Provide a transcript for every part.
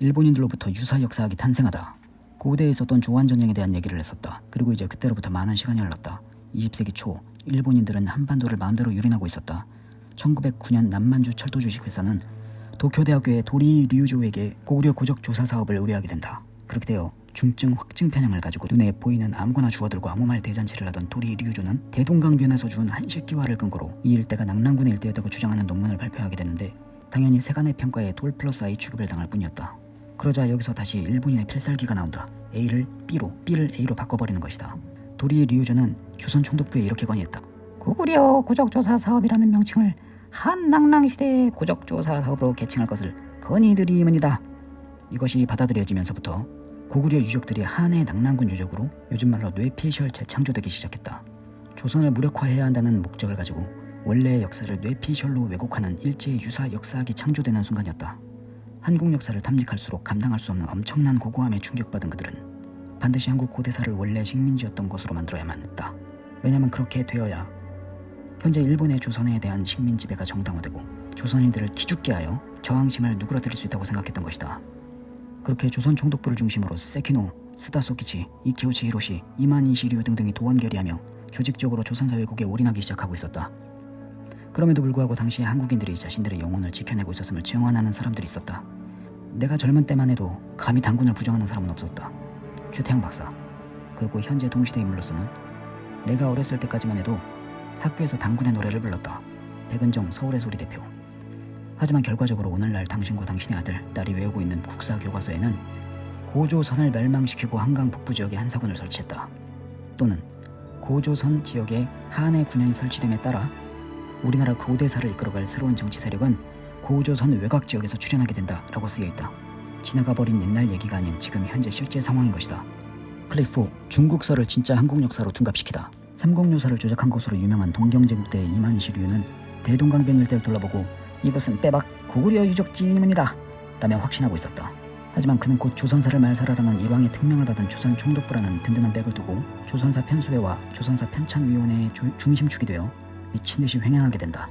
일본인들로부터 유사 역사학이 탄생하다. 고대에 있었던 조한전쟁에 대한 얘기를 했었다. 그리고 이제 그때로부터 많은 시간이 흘렀다. 20세기 초 일본인들은 한반도를 마음대로 유린하고 있었다. 1909년 남만주 철도 주식회사는 도쿄대학교의 도리 류조에게 고구려 고적 조사 사업을 의뢰하게 된다. 그렇게 되어 중증 확증 편향을 가지고 눈에 보이는 아무거나 주워들고 아무 말 대잔치를 하던 도리 류조는 대동강변에서 준 한식기화를 근거로 이 일대가 낙랑군의 일대였다고 주장하는 논문을 발표하게 되는데 당연히 세간의 평가에 돌 플러스 아이 취급을 당할 뿐이었다. 그러자 여기서 다시 일본인의 필살기가 나온다. A를 B로, B를 A로 바꿔버리는 것이다. 도리 류조는 조선 총독부에 이렇게 건의했다. 고구려 고적조사 사업이라는 명칭을 한낭랑시대의 고적조사 사업으로 개칭할 것을 건의드리문이다. 이것이 받아들여지면서부터 고구려 유적들이 한해 낙랑군 유적으로 요즘 말로 뇌피셜 재창조되기 시작했다. 조선을 무력화해야 한다는 목적을 가지고 원래의 역사를 뇌피셜로 왜곡하는 일제의 유사 역사학이 창조되는 순간이었다. 한국 역사를 탐닉할수록 감당할 수 없는 엄청난 고고함에 충격받은 그들은 반드시 한국 고대사를 원래 식민지였던 것으로 만들어야만 했다. 왜냐하면 그렇게 되어야 현재 일본의 조선에 대한 식민 지배가 정당화되고 조선인들을 기죽게 하여 저항심을 누그러뜨릴 수 있다고 생각했던 것이다. 그렇게 조선 총독부를 중심으로 세키노, 스다소키치, 이키오치 히로시, 이만희 시류 등등이 도원 결의하며 조직적으로 조선사 왜곡에 올인하기 시작하고 있었다. 그럼에도 불구하고 당시 한국인들이 자신들의 영혼을 지켜내고 있었음을 증언하는 사람들이 있었다. 내가 젊은 때만 해도 감히 당군을 부정하는 사람은 없었다. 최태양 박사. 그리고 현재 동시대 인물로서는 내가 어렸을 때까지만 해도 학교에서 당군의 노래를 불렀다. 백은정 서울의 소리 대표. 하지만 결과적으로 오늘날 당신과 당신의 아들, 딸이 외우고 있는 국사 교과서에는 고조선을 멸망시키고 한강 북부 지역에 한사군을 설치했다. 또는 고조선 지역에 한해 군현이 설치됨에 따라 우리나라 고대사를 이끌어갈 새로운 정치 세력은 고조선 외곽 지역에서 출현하게 된다라고 쓰여 있다. 지나가 버린 옛날 얘기가 아닌 지금 현재 실제 상황인 것이다. 클리프 중국서를 진짜 한국 역사로 둔갑시키다. 삼국유사를 조작한 것으로 유명한 동경제국대 이만희시류는 대동강변 일대를 둘러보고 이곳은 빼박 고구려 유적지문이다 라며 확신하고 있었다. 하지만 그는 곧 조선사를 말살하라는 일왕의 특명을 받은 조선 총독부라는 든든한 백을 두고 조선사 편수회와 조선사 편찬위원회의 조- 중심축이 되어 미친듯이 횡행하게 된다.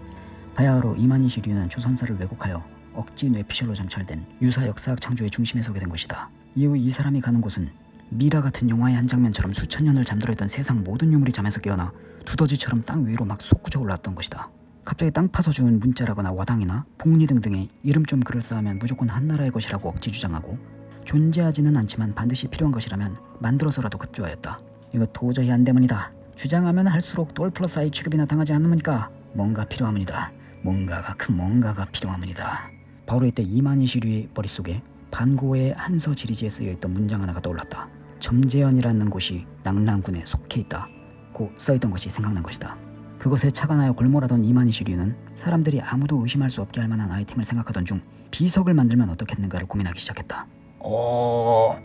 바야흐로 이만희 시류는 조선사를 왜곡하여 억지 뇌피셜로 점철된 유사 역사학 창조의 중심에 서게 된 것이다. 이후 이 사람이 가는 곳은 미라 같은 영화의 한 장면처럼 수천 년을 잠들어있던 세상 모든 유물이 잠에서 깨어나 두더지처럼 땅 위로 막 솟구쳐 올랐던 것이다. 갑자기 땅 파서 주운 문자라거나 와당이나 폭리 등등의 이름 좀 그럴싸하면 무조건 한나라의 것이라고 억지 주장하고 존재하지는 않지만 반드시 필요한 것이라면 만들어서라도 급조하였다. 이거 도저히 안 되문이다. 주장하면 할수록 돌 플러스 아이 취급이나 당하지 않으니까 뭔가 필요하문이다. 뭔가가 큰 뭔가가 필요하문이다. 바로 이때 이만희 시류의 머릿속에 반고의 한서 지리지에 쓰여있던 문장 하나가 떠올랐다. 점재현이라는 곳이 낙랑군에 속해 있다. 고 써있던 것이 생각난 것이다. 그것에 착안하여 골몰하던 이만희 시류는 사람들이 아무도 의심할 수 없게 할 만한 아이템을 생각하던 중 비석을 만들면 어떻겠는가를 고민하기 시작했다. 어...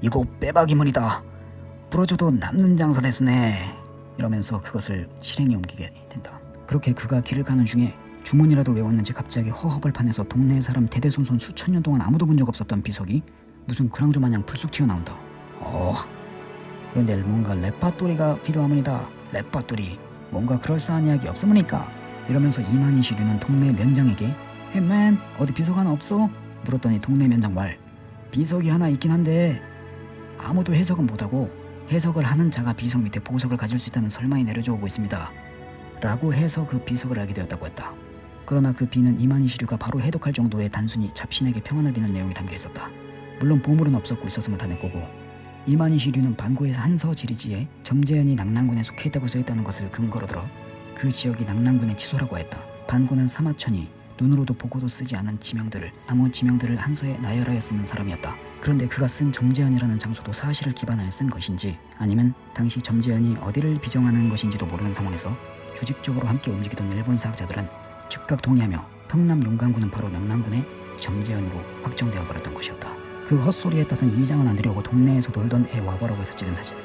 이거 빼박이문이다. 부러져도 남는 장사를 쓰네. 이러면서 그것을 실행에 옮기게 된다. 그렇게 그가 길을 가는 중에 주문이라도 외웠는지 갑자기 허허벌판에서 동네 사람 대대손손 수천 년 동안 아무도 본 적 없었던 비석이 무슨 그랑조 마냥 불쑥 튀어나온다. 어... 그런데 뭔가 레파토리가 필요하문이다. 레파토리. 뭔가 그럴싸한 이야기 없으니까 이러면서 이만희 시류는 동네 면장에게 헤맨 어디 비석 하나 없어? 물었더니 동네 면장 말 비석이 하나 있긴 한데 아무도 해석은 못하고 해석을 하는 자가 비석 밑에 보석을 가질 수 있다는 설마이 내려져 오고 있습니다. 라고 해서 그 비석을 알게 되었다고 했다. 그러나 그 비는 이만희 시류가 바로 해독할 정도의 단순히 잡신에게 평안을 비는 내용이 담겨 있었다. 물론 보물은 없었고 있었으면 다 내 거고 이만희 시류는 반고의 한서 지리지에 점재현이 낙랑군에 속해 있다고 써 있다는 것을 근거로 들어 그 지역이 낙랑군의 치소라고 했다. 반고는 사마천이 눈으로도 보고도 쓰지 않은 지명들을 아무 지명들을 한서에 나열하여 쓰는 사람이었다. 그런데 그가 쓴 점재현이라는 장소도 사실을 기반하여 쓴 것인지 아니면 당시 점재현이 어디를 비정하는 것인지도 모르는 상황에서 조직적으로 함께 움직이던 일본 사학자들은 즉각 동의하며 평남 용강군은 바로 낙랑군의 점재현으로 확정되어 버렸던 것이었다. 그 헛소리에 따른 이장은 안 되려고 동네에서 놀던 애 와보라고 해서 찍은 사진.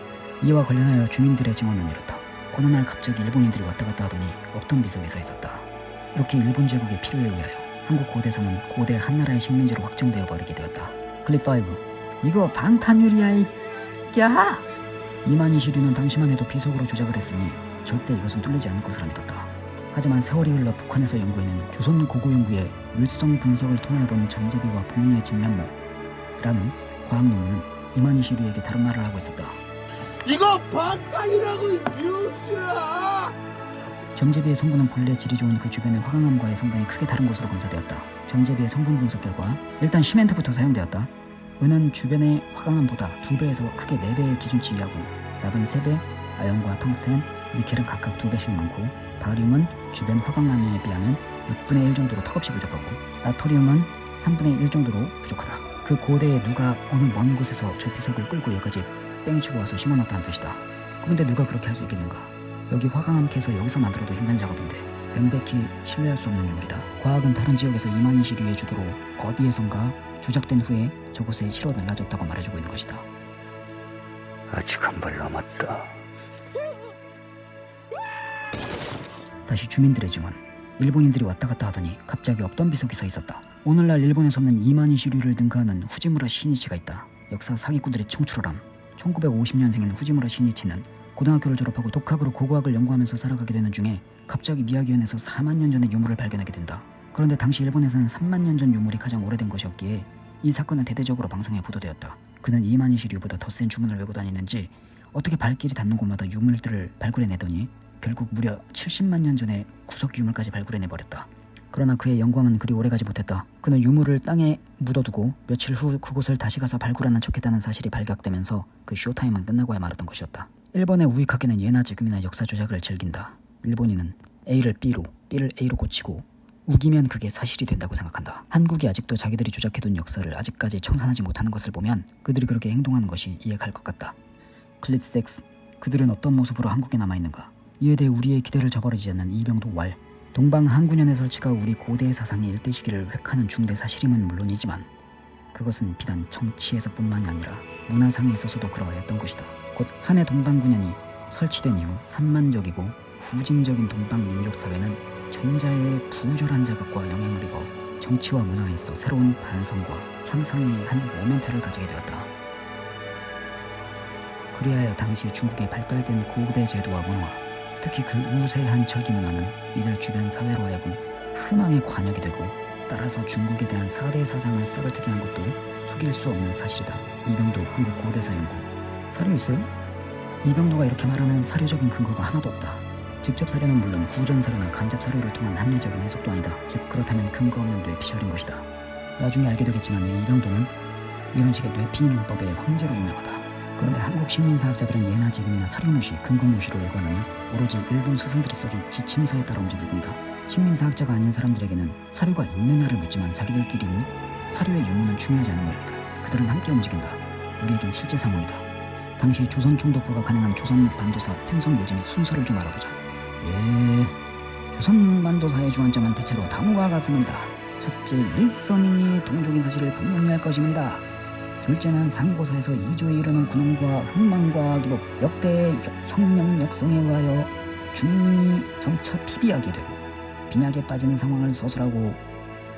이와 관련하여 주민들의 증언은 이렇다. 어느 날 갑자기 일본인들이 왔다 갔다 하더니 없던 비석이 서 있었다. 이렇게 일본 제국의 필요에 의하여 한국 고대사는 고대 한나라의 식민지로 확정되어 버리게 되었다. 클립 5. 이거 방탄유리야 이... 야! 이만희 시류는 당시만 해도 비석으로 조작을 했으니 절대 이것은 뚫리지 않을 것이라 믿었다. 하지만 세월이 흘러 북한에서 연구해낸 조선 고고연구의 율성 분석을 통해 본 점제비와 복리의 진면모 라는 과학 논문은 이만희 시류에게 다른 말을 하고 있었다. 이거 방탄이라고 이 병신아! 점제비의 성분은 본래 질이 좋은 그 주변의 화강암과의 성분이 크게 다른 것으로 검사되었다. 점제비의 성분 분석 결과 일단 시멘트부터 사용되었다. 은은 주변의 화강암보다 2배에서 크게 4배의 기준치이하고 납은 3배, 아연과 텅스텐, 니켈은 각각 2배씩 많고 바리움은 주변 화강암에 비하면 6분의 1 정도로 턱없이 부족하고 나토리움은 3분의 1 정도로 부족하다. 그 고대에 누가 어느 먼 곳에서 저 비석을 끌고 여기까지 뺑치고 와서 심어놨다는 뜻이다. 그런데 누가 그렇게 할 수 있겠는가? 여기 화강암 캐서 여기서 만들어도 힘든 작업인데 명백히 신뢰할 수 없는 유물이다. 과학은 다른 지역에서 이만희 시류의 주도로 어디에선가 조작된 후에 저곳에 실어 날라졌다고 말해주고 있는 것이다. 아직 한 발 남았다. 다시 주민들의 증언. 일본인들이 왔다 갔다 하더니 갑자기 없던 비석이 서 있었다. 오늘날 일본에서는 이만희 시류를 능가하는 후지무라 시니치가 있다. 역사 사기꾼들의 청출어람. 1950년생인 후지무라 시니치는 고등학교를 졸업하고 독학으로 고고학을 연구하면서 살아가게 되는 중에 갑자기 미야기현에서 4만 년 전의 유물을 발견하게 된다. 그런데 당시 일본에서는 3만 년 전 유물이 가장 오래된 것이었기에 이 사건은 대대적으로 방송에 보도되었다. 그는 이만희 시류보다 더 센 주문을 외고 다니는지 어떻게 발길이 닿는 곳마다 유물들을 발굴해내더니 결국 무려 70만 년 전에 구석 유물까지 발굴해내버렸다. 그러나 그의 영광은 그리 오래가지 못했다. 그는 유물을 땅에 묻어두고 며칠 후 그곳을 다시 가서 발굴하는 척했다는 사실이 발각되면서 그 쇼타임은 끝나고야 말았던 것이었다. 일본의 우익학계는 예나 지금이나 역사 조작을 즐긴다. 일본인은 A를 B로, B를 A로 고치고 우기면 그게 사실이 된다고 생각한다. 한국이 아직도 자기들이 조작해둔 역사를 아직까지 청산하지 못하는 것을 보면 그들이 그렇게 행동하는 것이 이해갈 것 같다. 클립섹스, 그들은 어떤 모습으로 한국에 남아있는가? 이에 대해 우리의 기대를 저버리지 않는 이병도 왈, 동방 항구년의 설치가 우리 고대 사상의 일대 시기를 획하는 중대 사실임은 물론이지만 그것은 비단 정치에서뿐만이 아니라 문화상에 있어서도 그러하였던 것이다. 곧 한해 동방구년이 설치된 이후 산만적이고 후진적인 동방 민족 사회는 전자의 부절한 자극과 영향을 입어 정치와 문화에 있어 새로운 반성과 향상의 한 모멘트를 가지게 되었다. 그리하여 당시 중국의 발달된 고대 제도와 문화, 특히 그 우세한 절기 문화는 이들 주변 사회로 하여금 희망의 관역이 되고 따라서 중국에 대한 4대 사상을 썩어뜨게 한 것도 속일 수 없는 사실이다. 이병도 한국 고대사 연구 사료 있어요? 이병도가 이렇게 말하는 사료적인 근거가 하나도 없다. 직접 사료는 물론 후전 사료나 간접 사료를 통한 합리적인 해석도 아니다. 즉 그렇다면 근거 없는 뇌피셜인 것이다. 나중에 알게 되겠지만 이 이병도는 이런 식의 뇌피인문법의 황제로 유명하다. 그런데 한국 식민사학자들은 예나 지금이나 사료무시, 근거무시로 일관하며 오로지 일본 스승들이 써준 지침서에 따라 움직일 뿐이다. 식민사학자가 아닌 사람들에게는 사료가 있느냐를 묻지만 자기들끼리는 사료의 유무는 중요하지 않은 모양이다. 그들은 함께 움직인다. 우리에겐 실제 상황이다. 당시 조선 총독부가 가능한 조선 반도사 편성 요진의 순서를 좀 알아보자. 예, 조선 반도사의 주안점은 대체로 다음과 같습니다. 첫째, 일선인이 동족인 사실을 분명히 할 것입니다. 둘째는 상고사에서 이조에 이르는 군원과 흥망과 기복 역대 혁명 역성에 의하여 중민이 점차 피비하게 되고 빈약에 빠지는 상황을 서술하고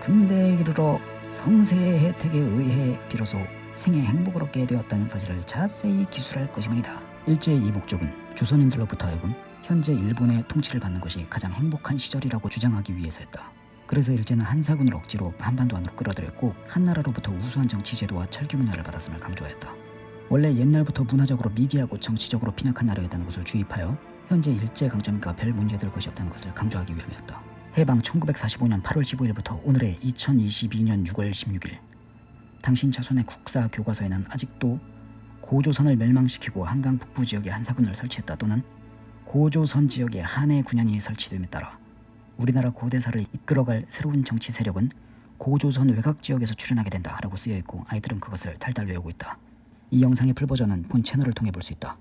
근대에 이르러 성세의 혜택에 의해 비로소 생의 행복을 얻게 되었다는 사실을 자세히 기술할 것입니다. 일제의 이 목적은 조선인들로부터 하여금 현재 일본의 통치를 받는 것이 가장 행복한 시절이라고 주장하기 위해서였다. 그래서 일제는 한사군을 억지로 한반도 안으로 끌어들였고 한나라로부터 우수한 정치 제도와 철기 문화를 받았음을 강조하였다. 원래 옛날부터 문화적으로 미개하고 정치적으로 빈약한 나라였다는 것을 주입하여 현재 일제 강점기가 별 문제될 것이 없다는 것을 강조하기 위함이었다. 해방 1945년 8월 15일부터 오늘의 2022년 6월 16일 당신 자손의 국사 교과서에는 아직도 고조선을 멸망시키고 한강 북부 지역에 한사군을 설치했다 또는 고조선 지역에 한해 군현이 설치됨에 따라 우리나라 고대사를 이끌어갈 새로운 정치 세력은 고조선 외곽 지역에서 출현하게 된다라고 쓰여 있고 아이들은 그것을 달달 외우고 있다. 이 영상의 풀버전은 본 채널을 통해 볼 수 있다.